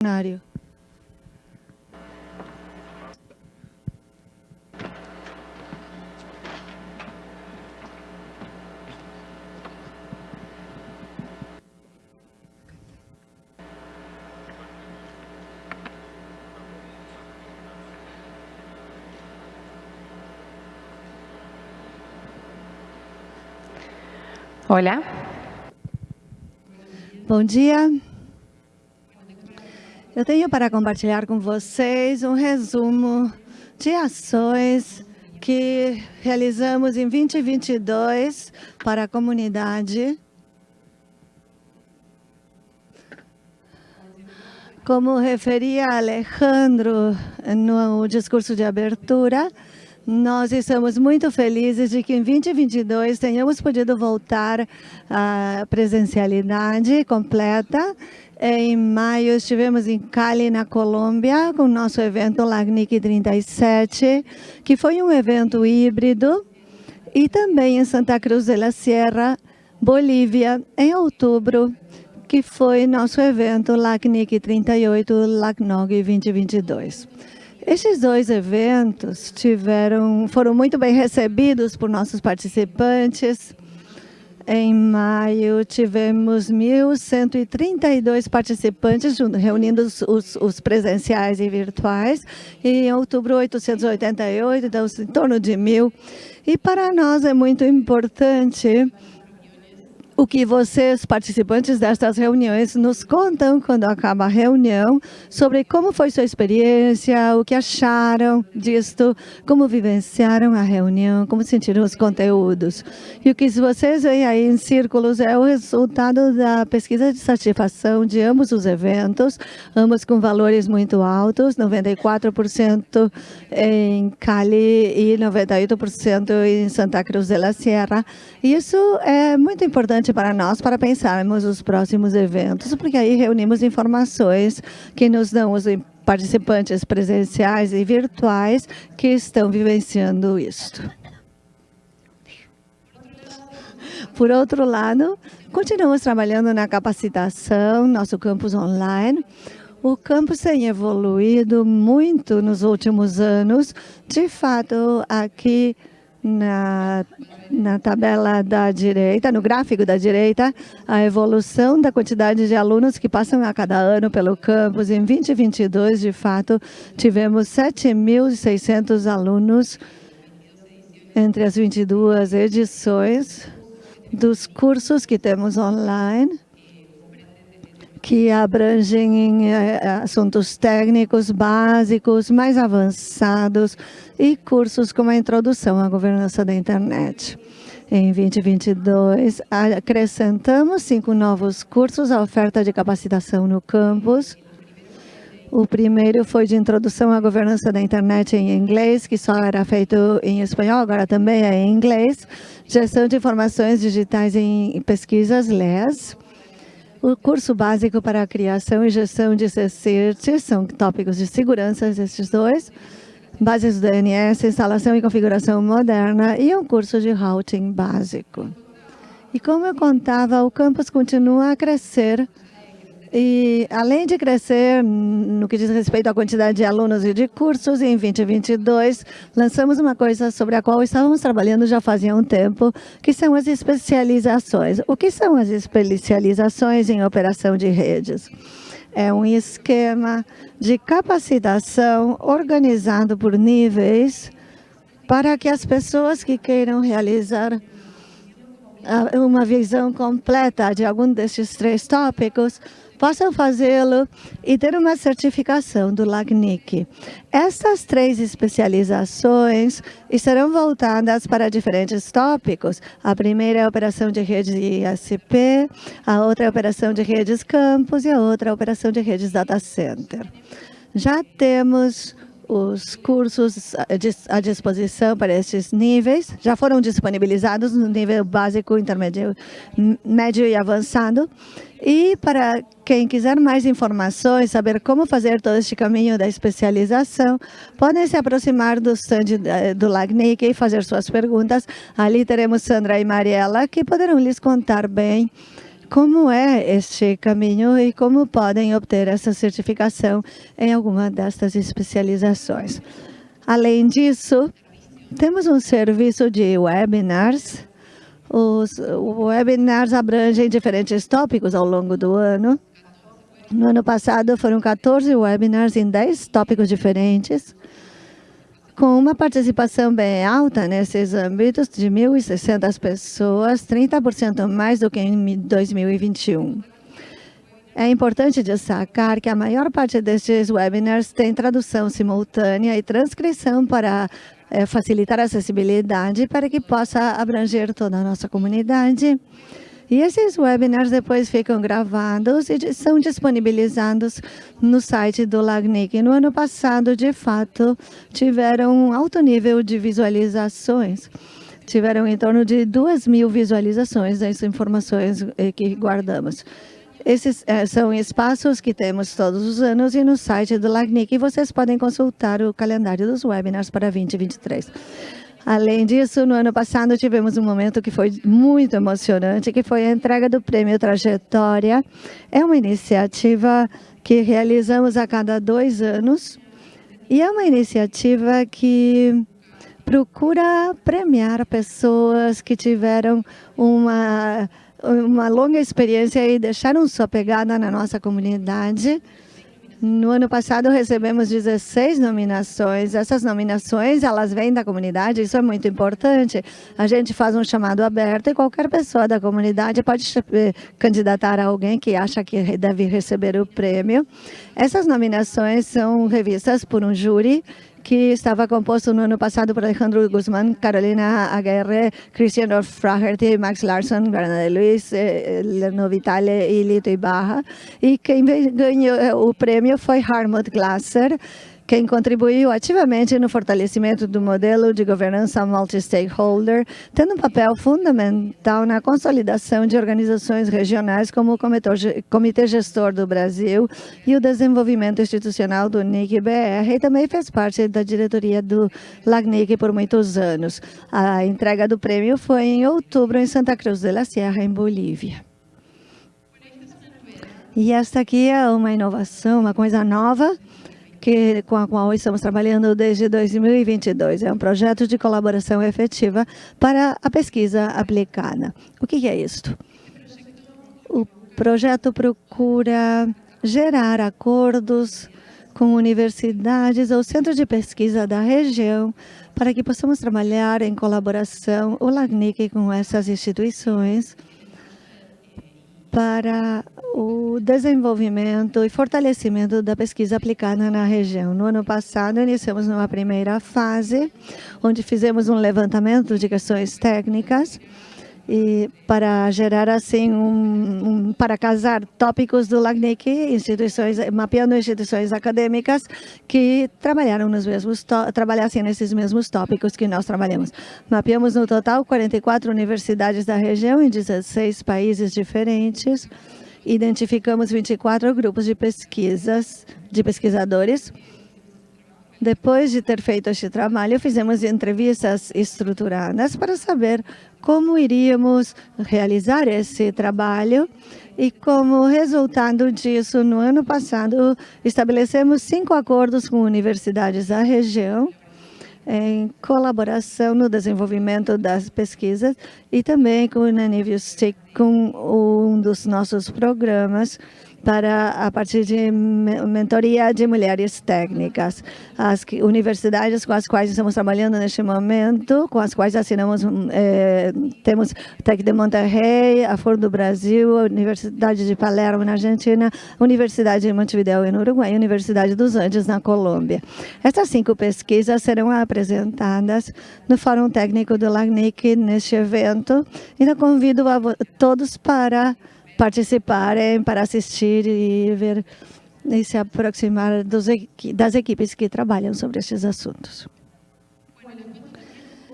plenário. Olá. Bom dia. Eu tenho para compartilhar com vocês um resumo de ações que realizamos em 2022 para a comunidade. Como referia Alejandro no discurso de abertura, nós estamos muito felizes de que em 2022 tenhamos podido voltar à presencialidade completa em maio, estivemos em Cali, na Colômbia, com o nosso evento LACNIC 37, que foi um evento híbrido, e também em Santa Cruz de la Sierra, Bolívia, em outubro, que foi nosso evento LACNIC 38, LACNOG 2022. Estes dois eventos tiveram, foram muito bem recebidos por nossos participantes, em maio, tivemos 1.132 participantes, reunindo os, os, os, presenciais e virtuais. E em outubro, 888, então em torno de mil. E para nós é muito importante o que vocês, participantes destas reuniões, nos contam quando acaba a reunião sobre como foi sua experiência, o que acharam disto, como vivenciaram a reunião, como sentiram os conteúdos. E o que vocês veem aí em círculos é o resultado da pesquisa de satisfação de ambos os eventos, ambos com valores muito altos, 94% em Cali e 98% em Santa Cruz de la Sierra. Isso é muito importante importante para nós para pensarmos os próximos eventos, porque aí reunimos informações que nos dão os participantes presenciais e virtuais que estão vivenciando isto. Por outro lado, continuamos trabalhando na capacitação, nosso campus online. O campus tem evoluído muito nos últimos anos. De fato, aqui na, na tabela da direita, no gráfico da direita, a evolução da quantidade de alunos que passam a cada ano pelo campus. Em 2022, de fato, tivemos 7.600 alunos entre as 22 edições dos cursos que temos online que abrangem eh, assuntos técnicos básicos, mais avançados e cursos como a introdução à governança da internet. Em 2022, acrescentamos cinco novos cursos à oferta de capacitação no campus. O primeiro foi de introdução à governança da internet em inglês, que só era feito em espanhol, agora também é em inglês. Gestão de informações digitais em pesquisas, LES o curso básico para a criação e gestão de CCIRT são tópicos de segurança, esses dois. Bases do DNS, instalação e configuração moderna e um curso de routing básico. E como eu contava, o campus continua a crescer e, além de crescer no que diz respeito à quantidade de alunos e de cursos, em 2022, lançamos uma coisa sobre a qual estávamos trabalhando já fazia um tempo, que são as especializações. O que são as especializações em operação de redes? É um esquema de capacitação organizado por níveis para que as pessoas que queiram realizar uma visão completa de algum desses três tópicos possam fazê-lo e ter uma certificação do LACNIC. Estas três especializações estarão voltadas para diferentes tópicos. A primeira é a operação de redes ISP, a outra é a operação de redes campus e a outra é a operação de redes data center. Já temos os cursos à disposição para estes níveis já foram disponibilizados no nível básico, intermédio, médio e avançado. E para quem quiser mais informações, saber como fazer todo este caminho da especialização, podem se aproximar do stand eh, do LACNIC e fazer suas perguntas. Ali teremos Sandra e Mariela, que poderão lhes contar bem como é este caminho e como podem obter essa certificação em alguma destas especializações. Além disso, temos um serviço de webinars. Os webinars abrangem diferentes tópicos ao longo do ano. No ano passado, foram 14 webinars em 10 tópicos diferentes com uma participação bem alta nesses âmbitos de 1.600 pessoas, 30% mais do que em 2021. É importante destacar que a maior parte destes webinars tem tradução simultânea e transcrição para é, facilitar a acessibilidade para que possa abranger toda a nossa comunidade. E esses webinars depois ficam gravados e são disponibilizados no site do LACNIC. No ano passado, de fato, tiveram um alto nível de visualizações. Tiveram em torno de 2 mil visualizações das informações eh, que guardamos. Esses é, são espaços que temos todos os anos e no site do LACNIC vocês podem consultar o calendário dos webinars para 2023. Além disso, no ano passado tivemos um momento que foi muito emocionante, que foi a entrega do Prêmio Trajetória. É uma iniciativa que realizamos a cada dois anos e é uma iniciativa que procura premiar pessoas que tiveram uma, uma longa experiência e deixaram sua pegada na nossa comunidade. No ano passado recebemos 16 nominações. Essas nominações, elas vêm da comunidade, isso é muito importante. A gente faz um chamado aberto e qualquer pessoa da comunidade pode eh, candidatar a alguém que acha que deve receber o prêmio. Essas nominações são revistas por um júri que estava composto no ano passado por Alejandro Guzmán, Carolina Aguirre, Christian Fraherty, Max Larsson, Bernadette Luiz, eh, Leno Vitale e Lito Ibarra. E quem ganhou eh, o prêmio foi Harmut Glasser, quem contribuiu ativamente no fortalecimento do modelo de governança multi-stakeholder, tendo um papel fundamental na consolidação de organizações regionais como o Comitê Gestor do Brasil e o desenvolvimento institucional do NIC-BR, e também fez parte da diretoria do LACNIC por muitos anos. A entrega do prêmio foi em outubro em Santa Cruz de la Sierra, em Bolívia. E esta aqui é uma inovação, uma coisa nova que, com a qual estamos trabalhando desde 2022. É um projeto de colaboração efetiva para a pesquisa aplicada. O que é isto? O projeto procura gerar acordos com universidades ou centros de pesquisa da região para que possamos trabalhar em colaboração, o LACNIC, com essas instituições para o desenvolvimento e fortalecimento da pesquisa aplicada na região. No ano passado, iniciamos numa primeira fase, onde fizemos um levantamento de questões técnicas e para gerar assim um, um, para casar tópicos do LACNIC, instituições mapeando instituições acadêmicas que trabalharam nos mesmos trabalhassem nesses mesmos tópicos que nós trabalhamos. Mapeamos no total 44 universidades da região em 16 países diferentes. Identificamos 24 grupos de pesquisas de pesquisadores. Depois de ter feito este trabalho, fizemos entrevistas estruturadas para saber como iríamos realizar esse trabalho e como resultado disso, no ano passado, estabelecemos cinco acordos com universidades da região em colaboração no desenvolvimento das pesquisas e também com o Nanivio Stick, com um dos nossos programas para a partir de mentoria de mulheres técnicas. As universidades com as quais estamos trabalhando neste momento, com as quais assinamos, eh, temos Tec de Monterrey, a Ford do Brasil, a Universidade de Palermo na Argentina, Universidade de Montevideo no Uruguai e Universidade dos Andes na Colômbia. Essas cinco pesquisas serão apresentadas no Fórum Técnico do LACNIC neste evento e convido a todos para participarem, para assistir e ver e se aproximar dos, das equipes que trabalham sobre estes assuntos.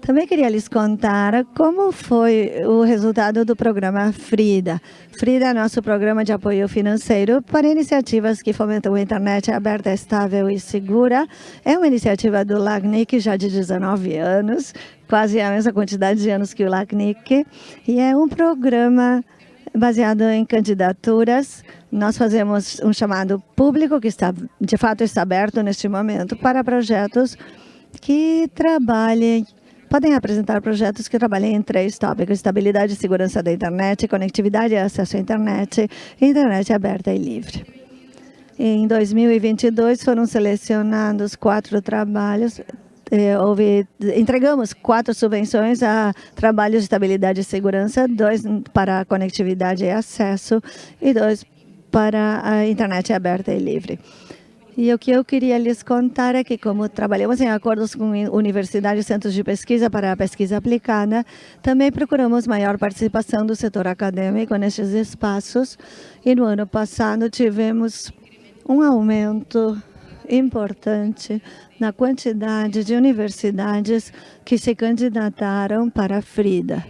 Também queria lhes contar como foi o resultado do programa FRIDA. FRIDA é nosso programa de apoio financeiro para iniciativas que fomentam a internet aberta, estável e segura. É uma iniciativa do LACNIC já de 19 anos, quase a mesma quantidade de anos que o LACNIC, e é um programa baseado em candidaturas. Nós fazemos um chamado público, que está, de fato está aberto neste momento, para projetos que trabalhem podem apresentar projetos que trabalhem em três tópicos, estabilidade e segurança da internet, conectividade e acesso à internet, internet aberta e livre. Em 2022 foram selecionados quatro trabalhos, eh, houve, entregamos quatro subvenções a trabalhos de estabilidade e segurança, dois para conectividade e acesso e dois para a internet aberta e livre. E o que eu queria lhes contar é que, como trabalhamos em acordos com universidades e centros de pesquisa para a pesquisa aplicada, também procuramos maior participação do setor acadêmico nestes espaços. E no ano passado tivemos um aumento importante na quantidade de universidades que se candidataram para a FRIDA.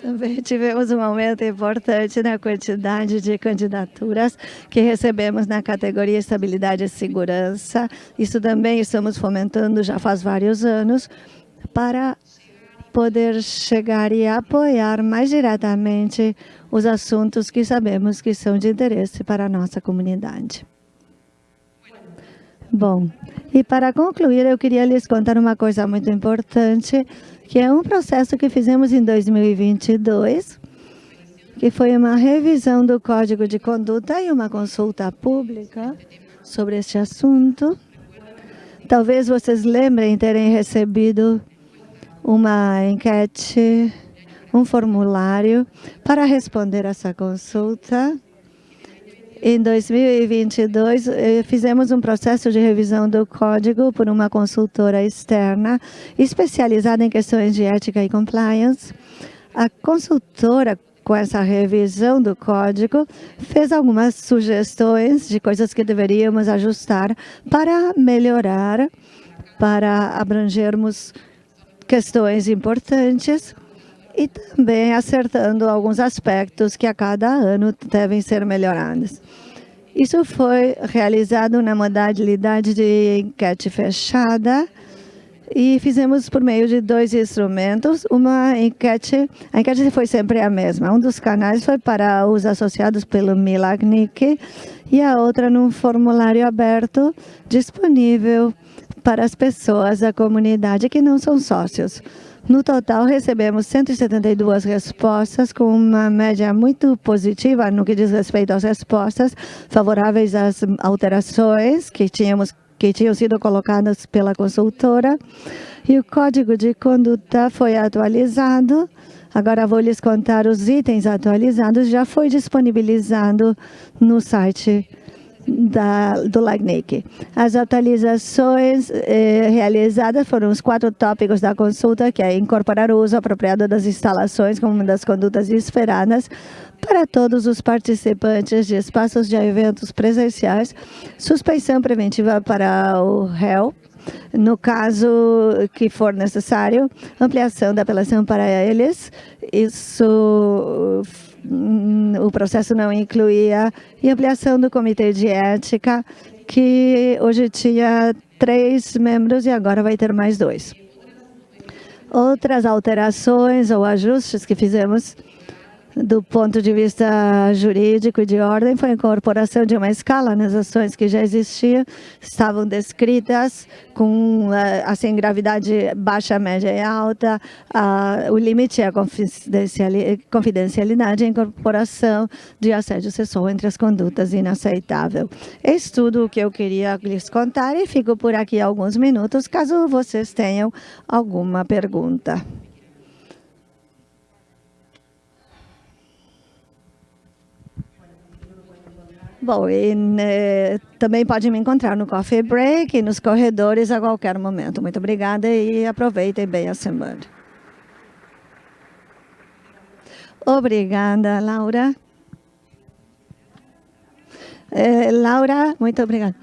Também tivemos um aumento importante na quantidade de candidaturas que recebemos na categoria Estabilidade e Segurança. Isso também estamos fomentando já faz vários anos para poder chegar e apoiar mais diretamente os assuntos que sabemos que são de interesse para a nossa comunidade. Bom, e para concluir, eu queria lhes contar uma coisa muito importante que é um processo que fizemos em 2022, que foi uma revisão do Código de Conduta e uma consulta pública sobre este assunto. Talvez vocês lembrem terem recebido uma enquete, um formulário para responder essa consulta. Em 2022, eh, fizemos um processo de revisão do código por uma consultora externa especializada em questões de ética e compliance. A consultora, com essa revisão do código, fez algumas sugestões de coisas que deveríamos ajustar para melhorar, para abrangermos questões importantes e também acertando alguns aspectos que a cada ano devem ser melhorados. Isso foi realizado na modalidade de enquete fechada e fizemos por meio de dois instrumentos. Uma enquete, a enquete foi sempre a mesma. Um dos canais foi para os associados pelo Milagnic e a outra num formulário aberto disponível para as pessoas da comunidade que não são sócios. No total, recebemos 172 respostas, com uma média muito positiva no que diz respeito às respostas favoráveis às alterações que tínhamos que tinham sido colocadas pela consultora. E o código de conduta foi atualizado. Agora vou lhes contar os itens atualizados. Já foi disponibilizado no site da, do LACNIC. As atualizações eh, realizadas foram os quatro tópicos da consulta, que é incorporar o uso apropriado das instalações como uma das condutas esperadas para todos os participantes de espaços de eventos presenciais, suspensão preventiva para o réu, no caso que for necessário, ampliação da apelação para eles, isso o processo não incluía e ampliação do comitê de ética, que hoje tinha três membros e agora vai ter mais dois. Outras alterações ou ajustes que fizemos do ponto de vista jurídico e de ordem, foi a incorporação de uma escala nas ações que já existiam, estavam descritas com eh, assim, gravidade baixa, média e alta, o limite é a confidencialidade e a incorporação de assédio sexual entre as condutas inaceitável. Esse tudo o que eu queria lhes contar e fico por aqui alguns minutos, caso vocês tenham alguma pergunta. Bom, e né, também pode me encontrar no Coffee Break e nos corredores a qualquer momento. Muito obrigada e aproveitem bem a semana. Obrigada, Laura. É, Laura, muito obrigada.